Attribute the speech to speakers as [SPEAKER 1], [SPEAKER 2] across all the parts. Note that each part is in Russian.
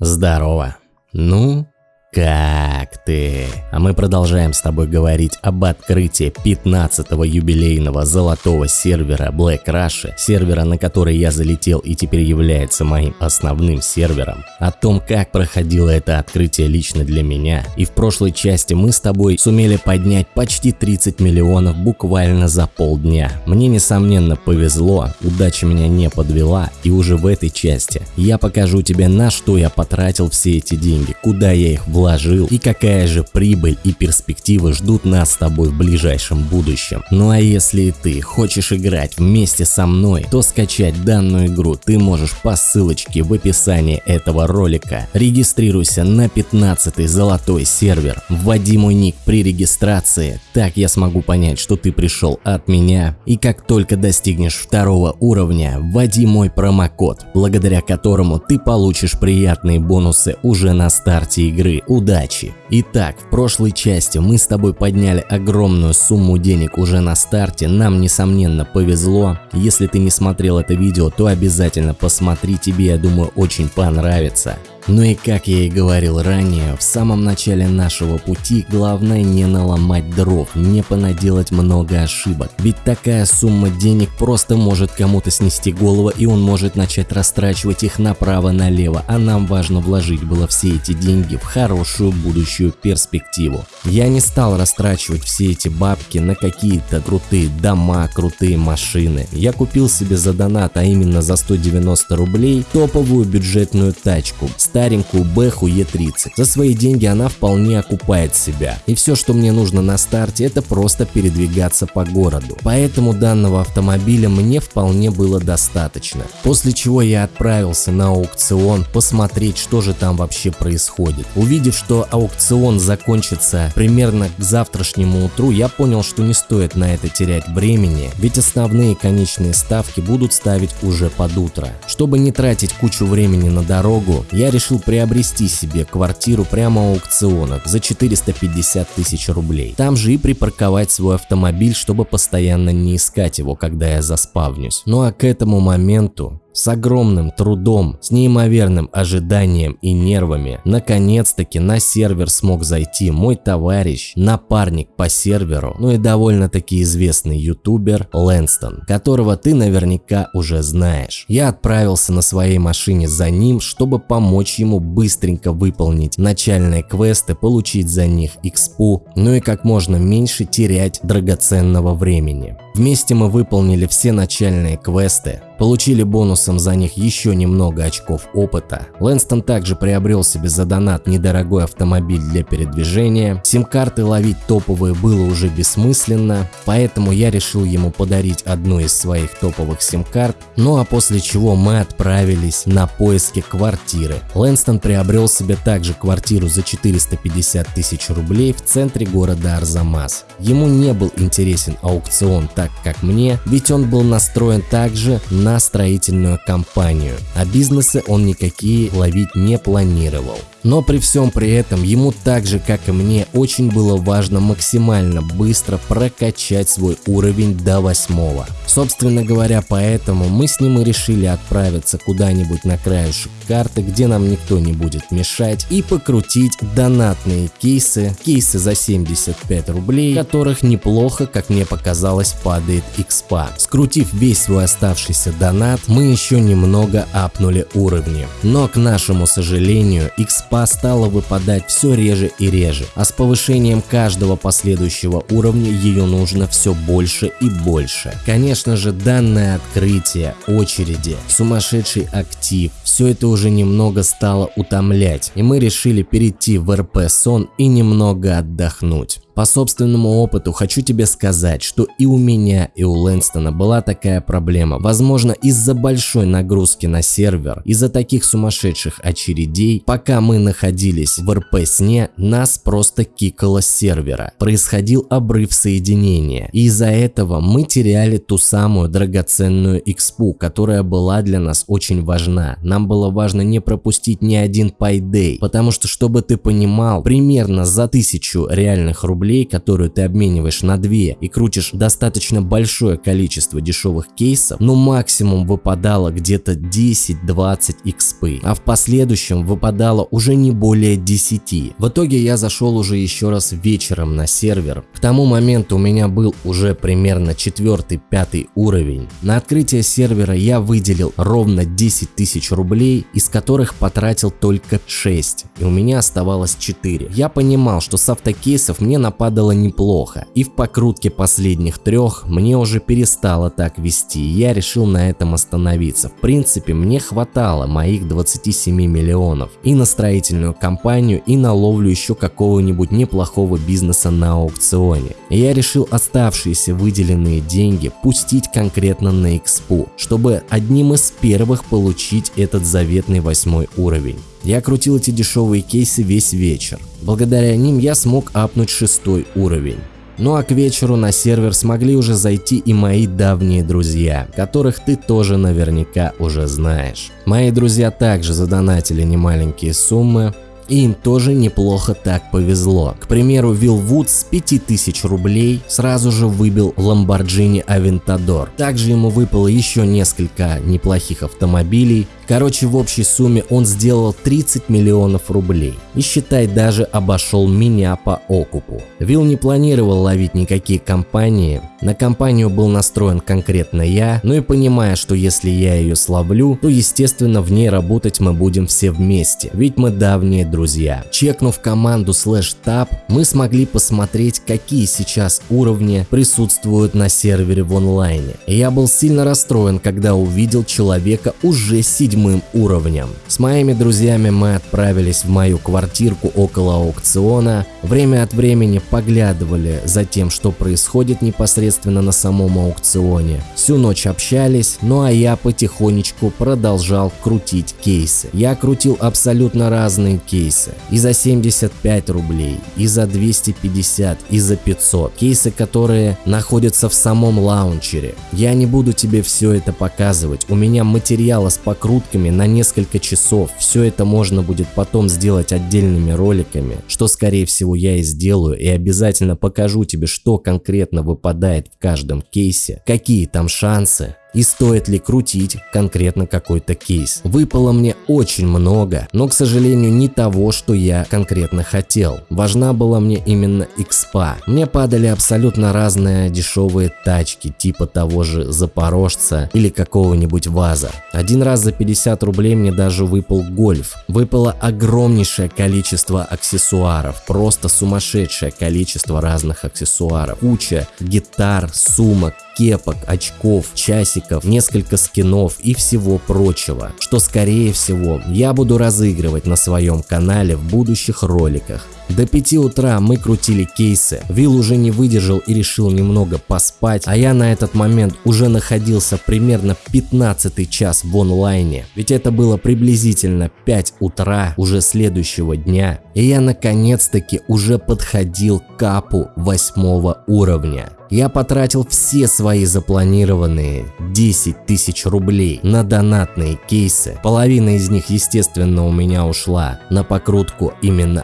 [SPEAKER 1] Здорово. Ну, как ты? А мы продолжаем с тобой говорить об открытии 15-го юбилейного золотого сервера Black Rush, сервера, на который я залетел и теперь является моим основным сервером, о том, как проходило это открытие лично для меня. И в прошлой части мы с тобой сумели поднять почти 30 миллионов буквально за полдня. Мне несомненно повезло, удача меня не подвела, и уже в этой части я покажу тебе, на что я потратил все эти деньги, куда я их вложил вложил и какая же прибыль и перспективы ждут нас с тобой в ближайшем будущем. Ну а если ты хочешь играть вместе со мной, то скачать данную игру ты можешь по ссылочке в описании этого ролика. Регистрируйся на 15 золотой сервер, вводи мой ник при регистрации, так я смогу понять, что ты пришел от меня. И как только достигнешь второго уровня, вводи мой промокод, благодаря которому ты получишь приятные бонусы уже на старте игры удачи. Итак, в прошлой части мы с тобой подняли огромную сумму денег уже на старте, нам несомненно повезло. Если ты не смотрел это видео, то обязательно посмотри, тебе я думаю очень понравится. Ну и как я и говорил ранее, в самом начале нашего пути главное не наломать дров, не понаделать много ошибок. Ведь такая сумма денег просто может кому-то снести голову и он может начать растрачивать их направо-налево, а нам важно вложить было все эти деньги в хорошую будущую перспективу. Я не стал растрачивать все эти бабки на какие-то крутые дома, крутые машины. Я купил себе за донат, а именно за 190 рублей, топовую бюджетную тачку старенькую Бэху Е30. За свои деньги она вполне окупает себя. И все, что мне нужно на старте, это просто передвигаться по городу. Поэтому данного автомобиля мне вполне было достаточно. После чего я отправился на аукцион посмотреть, что же там вообще происходит. Увидев, что аукцион закончится примерно к завтрашнему утру, я понял, что не стоит на это терять времени, ведь основные конечные ставки будут ставить уже под утро. Чтобы не тратить кучу времени на дорогу, я решил решил приобрести себе квартиру прямо у аукциона за 450 тысяч рублей. Там же и припарковать свой автомобиль, чтобы постоянно не искать его, когда я заспавнюсь. Ну а к этому моменту с огромным трудом, с неимоверным ожиданием и нервами, наконец-таки на сервер смог зайти мой товарищ, напарник по серверу, ну и довольно-таки известный ютубер Лэнстон, которого ты наверняка уже знаешь. Я отправился на своей машине за ним, чтобы помочь ему быстренько выполнить начальные квесты, получить за них экспу, ну и как можно меньше терять драгоценного времени. Вместе мы выполнили все начальные квесты, получили бонусом за них еще немного очков опыта. Лэнстон также приобрел себе за донат недорогой автомобиль для передвижения. Сим-карты ловить топовые было уже бессмысленно, поэтому я решил ему подарить одну из своих топовых сим-карт, ну а после чего мы отправились на поиски квартиры. Лэнстон приобрел себе также квартиру за 450 тысяч рублей в центре города Арзамас. Ему не был интересен аукцион так как мне, ведь он был настроен также на на строительную компанию, а бизнесы он никакие ловить не планировал. Но при всем при этом ему так же как и мне очень было важно максимально быстро прокачать свой уровень до восьмого. Собственно говоря поэтому мы с ним и решили отправиться куда-нибудь на краешек карты, где нам никто не будет мешать и покрутить донатные кейсы, кейсы за 75 рублей, которых неплохо, как мне показалось, падает экспа. Скрутив весь свой оставшийся донат, мы еще немного апнули уровни. Но к нашему сожалению, экспа экспа стала выпадать все реже и реже, а с повышением каждого последующего уровня ее нужно все больше и больше. Конечно же данное открытие, очереди, сумасшедший актив, все это уже немного стало утомлять, и мы решили перейти в РП сон и немного отдохнуть. По собственному опыту хочу тебе сказать, что и у меня, и у Лэнстона была такая проблема. Возможно, из-за большой нагрузки на сервер, из-за таких сумасшедших очередей, пока мы находились в РП-сне, нас просто кикало с сервера. Происходил обрыв соединения. И из-за этого мы теряли ту самую драгоценную экспу, которая была для нас очень важна. Нам было важно не пропустить ни один пайдей, потому что, чтобы ты понимал, примерно за тысячу реальных рублей рублей, которую ты обмениваешь на 2 и крутишь достаточно большое количество дешевых кейсов, ну максимум выпадало где-то 10-20 XP, а в последующем выпадало уже не более 10. В итоге я зашел уже еще раз вечером на сервер. К тому моменту у меня был уже примерно 4-5 уровень. На открытие сервера я выделил ровно 10 тысяч рублей, из которых потратил только 6, и у меня оставалось 4. Я понимал, что с автокейсов мне нападало неплохо, и в покрутке последних трех мне уже перестало так вести, и я решил на этом остановиться. В принципе, мне хватало моих 27 миллионов и на строительную компанию, и на ловлю еще какого-нибудь неплохого бизнеса на аукционе. И я решил оставшиеся выделенные деньги пустить конкретно на экспу, чтобы одним из первых получить этот заветный восьмой уровень. Я крутил эти дешевые кейсы весь вечер. Благодаря ним я смог апнуть шестой уровень. Ну а к вечеру на сервер смогли уже зайти и мои давние друзья, которых ты тоже наверняка уже знаешь. Мои друзья также задонатили немаленькие суммы, и им тоже неплохо так повезло. К примеру, Вилл Вуд с 5000 рублей сразу же выбил Lamborghini Aventador. Также ему выпало еще несколько неплохих автомобилей, Короче, в общей сумме он сделал 30 миллионов рублей. И считай, даже обошел меня по окупу. Вилл не планировал ловить никакие компании. На компанию был настроен конкретно я, ну и понимая, что если я ее словлю, то естественно в ней работать мы будем все вместе, ведь мы давние друзья. Чекнув команду слэш tab, мы смогли посмотреть, какие сейчас уровни присутствуют на сервере в онлайне. Я был сильно расстроен, когда увидел человека уже седьмым седьмым уровнем. С моими друзьями мы отправились в мою квартирку около аукциона, время от времени поглядывали за тем, что происходит непосредственно на самом аукционе. Всю ночь общались, ну а я потихонечку продолжал крутить кейсы. Я крутил абсолютно разные кейсы. И за 75 рублей, и за 250, и за 500. Кейсы, которые находятся в самом лаунчере. Я не буду тебе все это показывать. У меня материала с покруткой шутками на несколько часов. Все это можно будет потом сделать отдельными роликами, что скорее всего я и сделаю и обязательно покажу тебе, что конкретно выпадает в каждом кейсе, какие там шансы, и стоит ли крутить конкретно какой-то кейс. Выпало мне очень много, но к сожалению не того, что я конкретно хотел. Важна была мне именно экспа. Мне падали абсолютно разные дешевые тачки, типа того же Запорожца или какого-нибудь ВАЗа. Один раз за 50 рублей мне даже выпал гольф. Выпало огромнейшее количество аксессуаров, просто сумасшедшее количество разных аксессуаров. Куча гитар, сумок, кепок, очков, часиков, несколько скинов и всего прочего, что скорее всего я буду разыгрывать на своем канале в будущих роликах. До 5 утра мы крутили кейсы, Вилл уже не выдержал и решил немного поспать, а я на этот момент уже находился примерно 15 час в онлайне, ведь это было приблизительно 5 утра уже следующего дня, и я наконец-таки уже подходил к капу 8 уровня. Я потратил все свои запланированные 10 тысяч рублей на донатные кейсы. Половина из них, естественно, у меня ушла на покрутку именно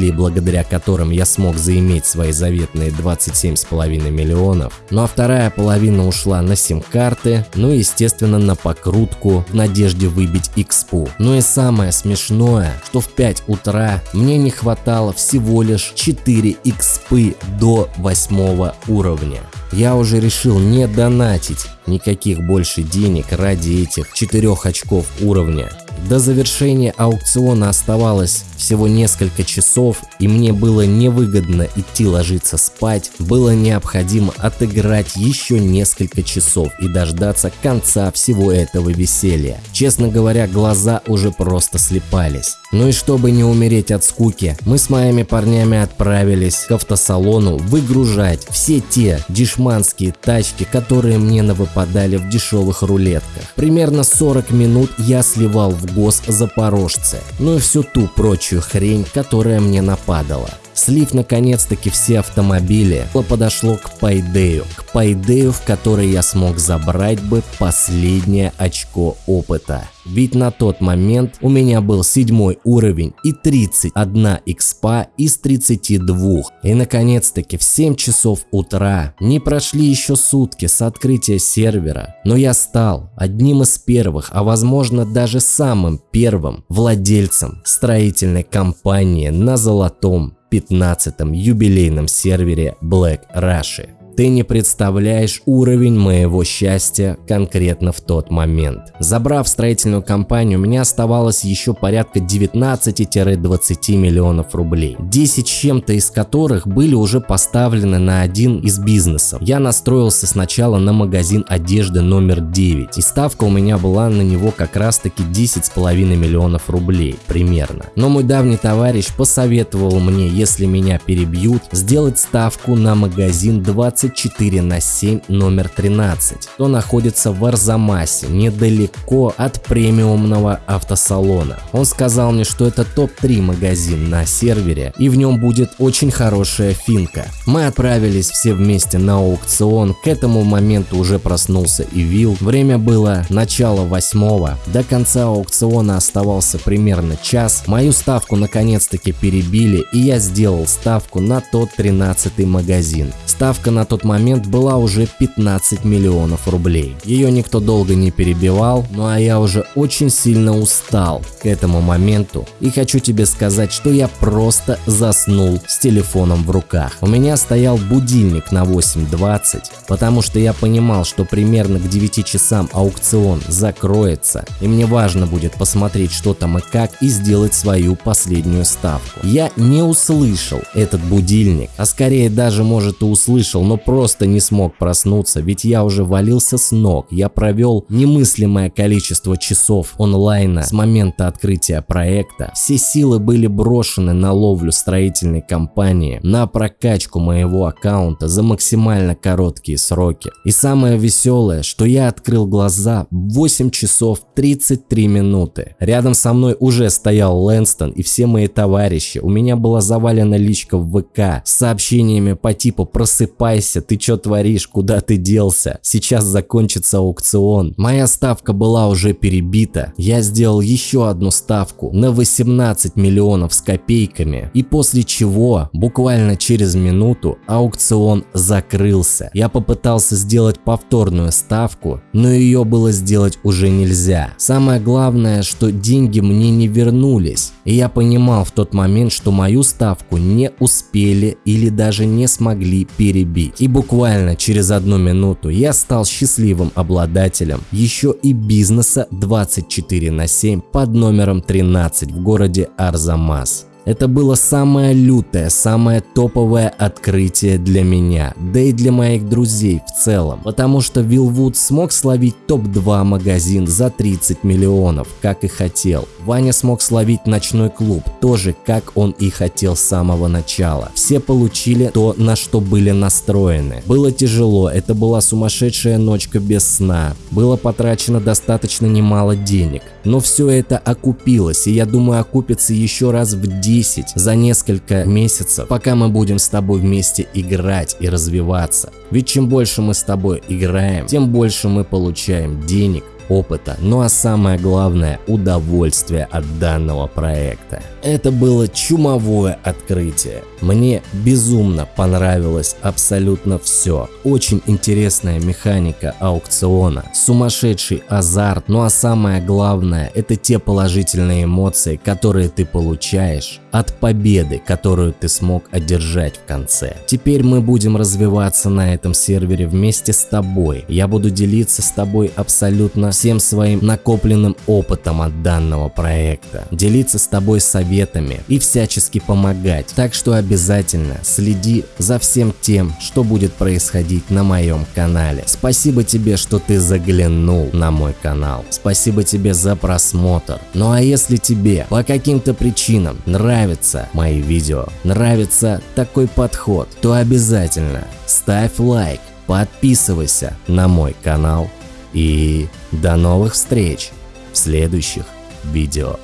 [SPEAKER 1] автомобилей, благодаря которым я смог заиметь свои заветные 27,5 миллионов. Ну а вторая половина ушла на сим-карты, ну и, естественно, на покрутку в надежде выбить экспу. Ну и самое смешное, что в 5 утра мне не хватало всего лишь 4 экспы до 8 уровня уровня. Я уже решил не донатить никаких больше денег ради этих 4 очков уровня. До завершения аукциона оставалось всего несколько часов, и мне было невыгодно идти ложиться спать, было необходимо отыграть еще несколько часов и дождаться конца всего этого веселья. Честно говоря, глаза уже просто слепались. Ну и чтобы не умереть от скуки, мы с моими парнями отправились к автосалону выгружать все те дешманские тачки, которые мне навыпадали в дешевых рулетках. Примерно 40 минут я сливал в гос запорожцы, ну и всю ту прочую хрень, которая мне нападала. Слив наконец-таки все автомобили, подошло к пайдею, к пайдею, в который я смог забрать бы последнее очко опыта. Ведь на тот момент у меня был седьмой уровень и 31 экспа из 32. И наконец-таки в 7 часов утра, не прошли еще сутки с открытия сервера, но я стал одним из первых, а возможно даже самым первым владельцем строительной компании на золотом 15-м юбилейном сервере Black Russia. Ты не представляешь уровень моего счастья конкретно в тот момент. Забрав строительную компанию, у меня оставалось еще порядка 19-20 миллионов рублей. 10 с чем-то из которых были уже поставлены на один из бизнесов. Я настроился сначала на магазин одежды номер 9 и ставка у меня была на него как раз таки 10,5 миллионов рублей примерно. Но мой давний товарищ посоветовал мне, если меня перебьют, сделать ставку на магазин 20 24 на 7 номер 13, то находится в Арзамасе, недалеко от премиумного автосалона. Он сказал мне, что это топ-3 магазин на сервере и в нем будет очень хорошая финка. Мы отправились все вместе на аукцион, к этому моменту уже проснулся и Вил. Время было начало восьмого, до конца аукциона оставался примерно час. Мою ставку наконец-таки перебили и я сделал ставку на тот 13 магазин. Ставка на тот момент была уже 15 миллионов рублей. Ее никто долго не перебивал, ну а я уже очень сильно устал к этому моменту и хочу тебе сказать, что я просто заснул с телефоном в руках. У меня стоял будильник на 8.20, потому что я понимал, что примерно к 9 часам аукцион закроется и мне важно будет посмотреть что там и как и сделать свою последнюю ставку. Я не услышал этот будильник, а скорее даже может и услышал, но просто не смог проснуться, ведь я уже валился с ног. Я провел немыслимое количество часов онлайна с момента открытия проекта. Все силы были брошены на ловлю строительной компании, на прокачку моего аккаунта за максимально короткие сроки. И самое веселое, что я открыл глаза в 8 часов 33 минуты. Рядом со мной уже стоял Лэнстон и все мои товарищи. У меня была завалена личка в ВК с сообщениями по типу «Просыпайся, ты чё творишь, куда ты делся? Сейчас закончится аукцион». Моя ставка была уже перебита. Я сделал еще одну ставку на 18 миллионов с копейками. И после чего, буквально через минуту, аукцион закрылся. Я попытался сделать повторную ставку, но ее было сделать уже нельзя. Самое главное, что деньги мне не вернулись. И я понимал в тот момент, что мою ставку не успели или даже не смогли перебить. И буквально через одну минуту я стал счастливым обладателем еще и бизнеса 24 на 7 под номером 13 в городе Арзамас. Это было самое лютое, самое топовое открытие для меня, да и для моих друзей в целом, потому что Вилвуд смог словить топ-2 магазин за 30 миллионов, как и хотел. Ваня смог словить ночной клуб, тоже как он и хотел с самого начала. Все получили то, на что были настроены. Было тяжело, это была сумасшедшая ночка без сна, было потрачено достаточно немало денег, но все это окупилось, и я думаю окупится еще раз в 10 10 за несколько месяцев, пока мы будем с тобой вместе играть и развиваться. Ведь чем больше мы с тобой играем, тем больше мы получаем денег, опыта, ну а самое главное удовольствие от данного проекта. Это было чумовое открытие. Мне безумно понравилось абсолютно все. Очень интересная механика аукциона, сумасшедший азарт, ну а самое главное это те положительные эмоции, которые ты получаешь от победы, которую ты смог одержать в конце. Теперь мы будем развиваться на этом сервере вместе с тобой. Я буду делиться с тобой абсолютно всем своим накопленным опытом от данного проекта, делиться с тобой советами и всячески помогать. Так что обязательно следи за всем тем, что будет происходить на моем канале. Спасибо тебе, что ты заглянул на мой канал. Спасибо тебе за просмотр. Ну а если тебе по каким-то причинам нравятся мои видео, нравится такой подход, то обязательно ставь лайк, подписывайся на мой канал и до новых встреч в следующих видео.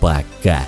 [SPEAKER 1] Пока!